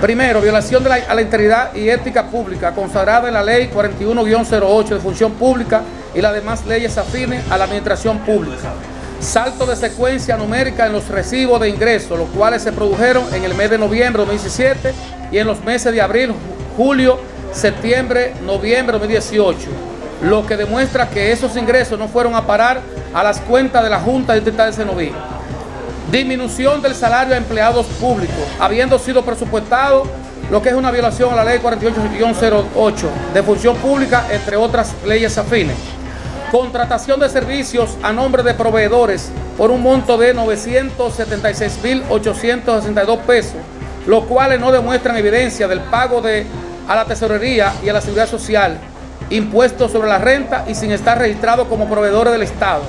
Primero, violación de la, a la integridad y ética pública consagrada en la ley 41-08 de función pública y las demás leyes afines a la administración pública. Salto de secuencia numérica en los recibos de ingresos, los cuales se produjeron en el mes de noviembre de 2017 y en los meses de abril, julio, septiembre, noviembre de 2018, lo que demuestra que esos ingresos no fueron a parar a las cuentas de la Junta Distrital de Senoví. Disminución del salario a empleados públicos, habiendo sido presupuestado lo que es una violación a la ley 48-08 de función pública, entre otras leyes afines. Contratación de servicios a nombre de proveedores por un monto de 976.862 pesos, los cuales no demuestran evidencia del pago de, a la tesorería y a la seguridad social, impuestos sobre la renta y sin estar registrados como proveedores del Estado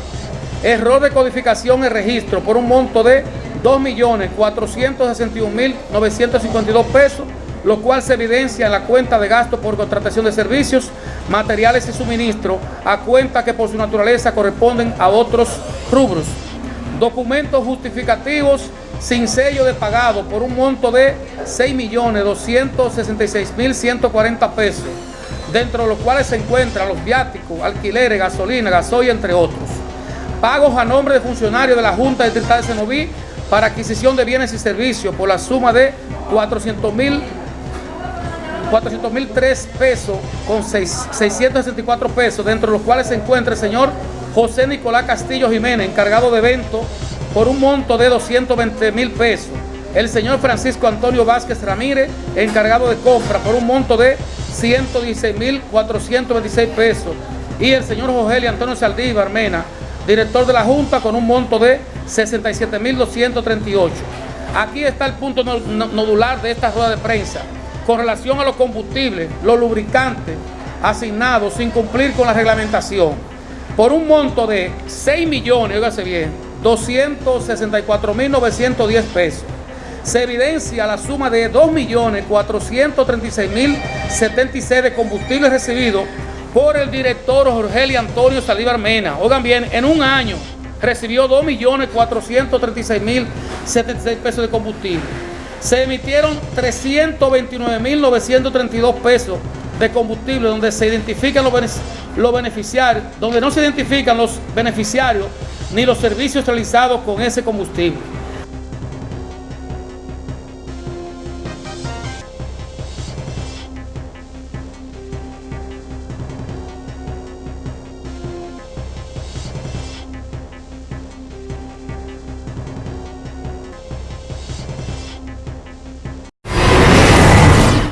error de codificación y registro por un monto de 2.461.952 pesos, lo cual se evidencia en la cuenta de gasto por contratación de servicios, materiales y suministro, a cuenta que por su naturaleza corresponden a otros rubros. Documentos justificativos sin sello de pagado por un monto de 6.266.140 pesos, dentro de los cuales se encuentran los viáticos, alquileres, gasolina, gasoil, entre otros pagos a nombre de funcionarios de la Junta Distrital de Senoví para adquisición de bienes y servicios por la suma de 400 mil 400 mil pesos con 664 pesos, dentro de los cuales se encuentra el señor José Nicolás Castillo Jiménez, encargado de eventos, por un monto de 220 mil pesos. El señor Francisco Antonio Vázquez Ramírez, encargado de compra, por un monto de 116 mil 426 pesos. Y el señor José Antonio Saldívar Mena, director de la Junta, con un monto de 67.238. Aquí está el punto nodular de esta rueda de prensa. Con relación a los combustibles, los lubricantes asignados sin cumplir con la reglamentación, por un monto de 6 millones, óigase bien, 264.910 pesos. Se evidencia la suma de 2.436.076 de combustibles recibidos por el director Jorge Antonio Saldívar Mena. Oigan bien, en un año recibió 2.436.076 pesos de combustible. Se emitieron 329.932 pesos de combustible donde se identifican los, los beneficiarios, donde no se identifican los beneficiarios ni los servicios realizados con ese combustible.